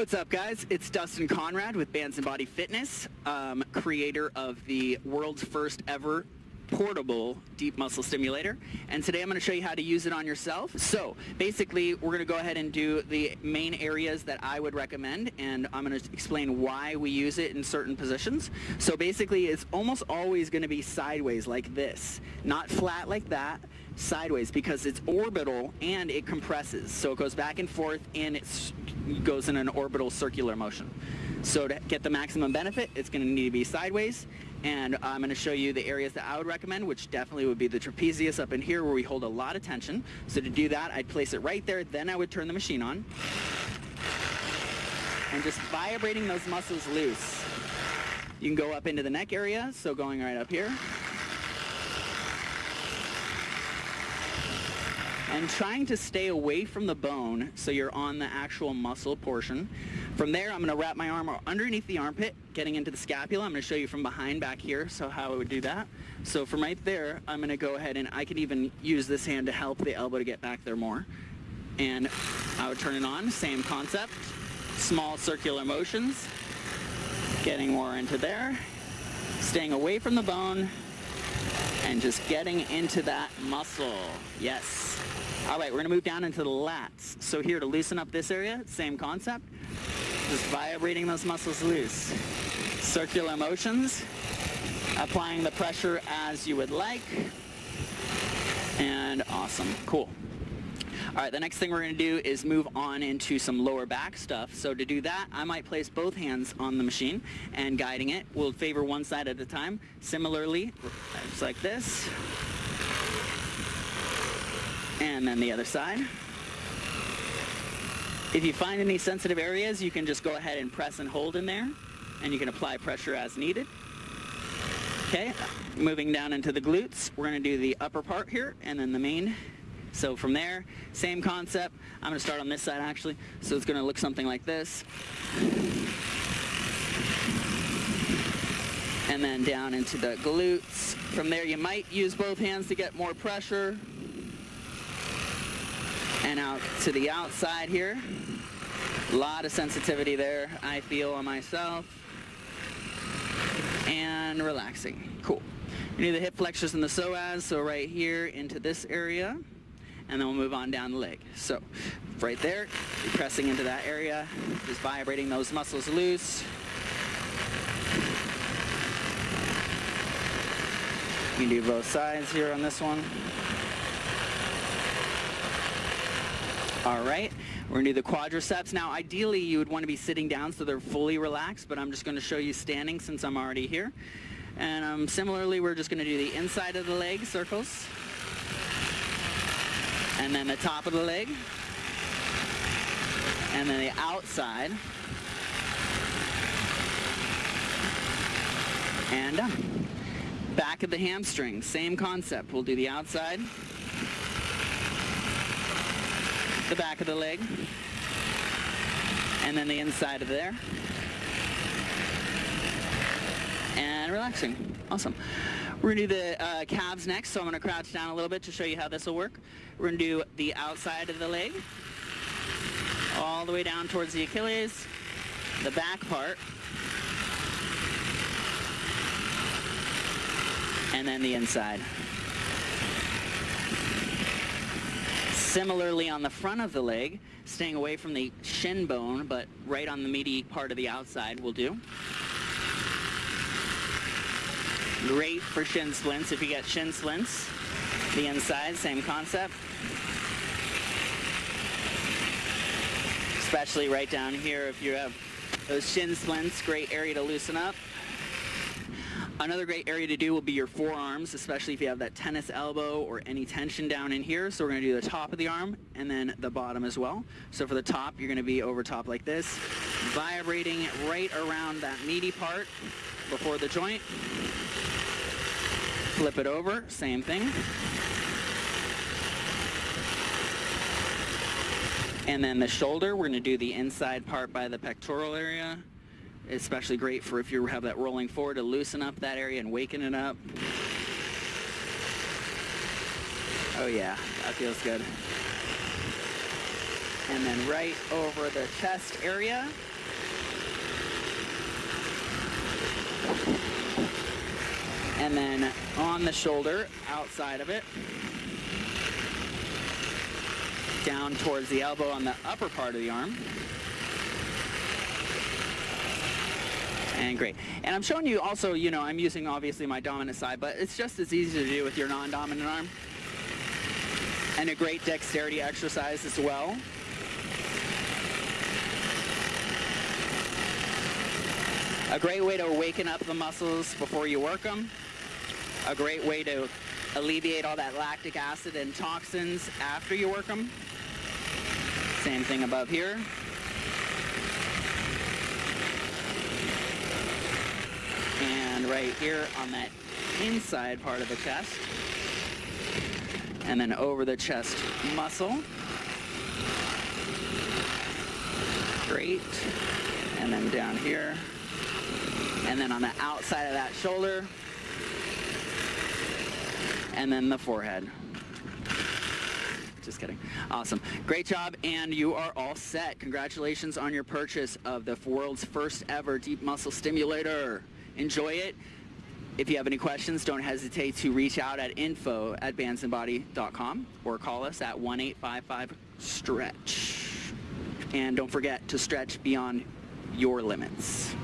What's up guys? It's Dustin Conrad with Bands and Body Fitness, um, creator of the world's first ever portable deep muscle stimulator and today I'm going to show you how to use it on yourself. So basically we're going to go ahead and do the main areas that I would recommend and I'm going to explain why we use it in certain positions. So basically it's almost always going to be sideways like this, not flat like that, sideways because it's orbital and it compresses. So it goes back and forth and it goes in an orbital circular motion. So to get the maximum benefit, it's going to need to be sideways. And I'm going to show you the areas that I would recommend, which definitely would be the trapezius up in here where we hold a lot of tension. So to do that, I'd place it right there, then I would turn the machine on. And just vibrating those muscles loose. You can go up into the neck area, so going right up here. Trying to stay away from the bone so you're on the actual muscle portion. From there, I'm going to wrap my arm underneath the armpit, getting into the scapula. I'm going to show you from behind back here, so how I would do that. So from right there, I'm going to go ahead and I can even use this hand to help the elbow to get back there more. And I would turn it on, same concept. Small circular motions, getting more into there, staying away from the bone, and just getting into that muscle. Yes. All right, we're gonna move down into the lats. So here to loosen up this area, same concept. Just vibrating those muscles loose. Circular motions, applying the pressure as you would like. And awesome, cool. All right, the next thing we're gonna do is move on into some lower back stuff. So to do that, I might place both hands on the machine and guiding it. We'll favor one side at a time. Similarly, just like this. And then the other side. If you find any sensitive areas, you can just go ahead and press and hold in there, and you can apply pressure as needed. Okay, moving down into the glutes, we're gonna do the upper part here, and then the main. So from there, same concept. I'm gonna start on this side actually. So it's gonna look something like this. And then down into the glutes. From there, you might use both hands to get more pressure and out to the outside here. A lot of sensitivity there, I feel on myself. And relaxing, cool. You need the hip flexors and the psoas, so right here into this area, and then we'll move on down the leg. So right there, you're pressing into that area, just vibrating those muscles loose. You can do both sides here on this one. All right, we're gonna do the quadriceps. Now, ideally, you would wanna be sitting down so they're fully relaxed, but I'm just gonna show you standing since I'm already here. And um, similarly, we're just gonna do the inside of the leg circles. And then the top of the leg. And then the outside. And done. Back of the hamstring, same concept. We'll do the outside the back of the leg, and then the inside of there. And relaxing. Awesome. We're gonna do the uh, calves next, so I'm gonna crouch down a little bit to show you how this will work. We're gonna do the outside of the leg, all the way down towards the Achilles, the back part, and then the inside. Similarly on the front of the leg, staying away from the shin bone, but right on the meaty part of the outside will do. Great for shin splints if you get shin splints. The inside, same concept. Especially right down here if you have those shin splints, great area to loosen up. Another great area to do will be your forearms, especially if you have that tennis elbow or any tension down in here. So we're going to do the top of the arm and then the bottom as well. So for the top, you're going to be over top like this, vibrating right around that meaty part before the joint. Flip it over, same thing. And then the shoulder, we're going to do the inside part by the pectoral area especially great for if you have that rolling forward to loosen up that area and waken it up. Oh yeah, that feels good. And then right over the chest area, And then on the shoulder, outside of it, down towards the elbow on the upper part of the arm. And great. And I'm showing you also, you know, I'm using obviously my dominant side, but it's just as easy to do with your non-dominant arm. And a great dexterity exercise as well. A great way to awaken up the muscles before you work them. A great way to alleviate all that lactic acid and toxins after you work them. Same thing above here. And right here on that inside part of the chest. And then over the chest muscle. Great. And then down here. And then on the outside of that shoulder. And then the forehead. Just kidding. Awesome. Great job, and you are all set. Congratulations on your purchase of the world's first ever deep muscle stimulator. Enjoy it. If you have any questions, don't hesitate to reach out at info at bandsandbody.com or call us at 1-855-STRETCH. And don't forget to stretch beyond your limits.